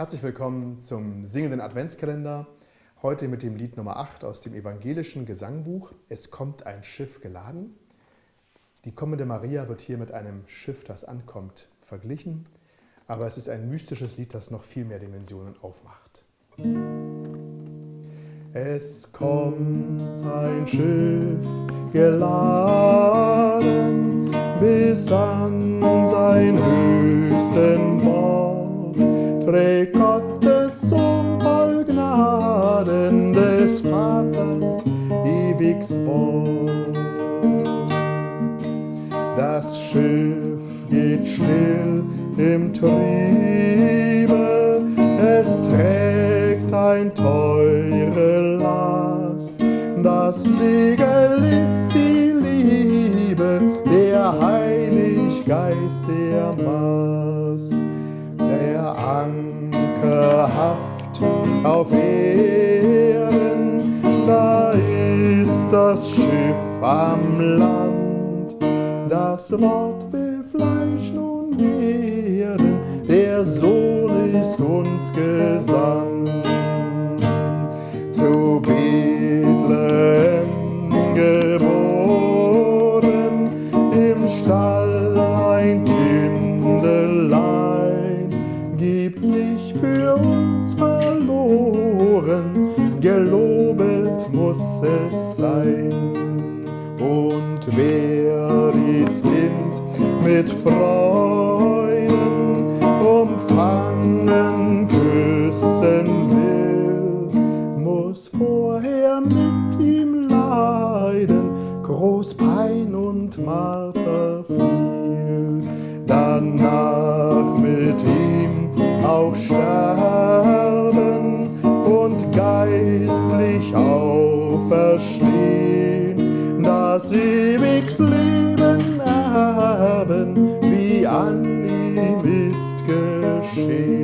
Herzlich willkommen zum singenden Adventskalender. Heute mit dem Lied Nummer 8 aus dem evangelischen Gesangbuch Es kommt ein Schiff geladen. Die kommende Maria wird hier mit einem Schiff, das ankommt, verglichen. Aber es ist ein mystisches Lied, das noch viel mehr Dimensionen aufmacht. Es kommt ein Schiff geladen bis an sein höchsten ewig Bord. Das Schiff geht still im Triebe, es trägt ein teure Last, das Segel ist die Liebe, der Heilig Geist der Mast, der Anker haft auf Erden, am Land, das Wort will Fleisch nun werden, der Sohn ist uns gesandt. Zu Bethlehem geboren, im Stall ein Kindelein, gibt sich für uns verloren, gelobet muss es sein. Wer dies Kind mit Freuden umfangen, küssen will, muss vorher mit ihm leiden, groß Pein und Marter viel, danach mit ihm auch sterben und geistlich auferstehen, das ewigs Leben erben, wie an ihm ist geschehen.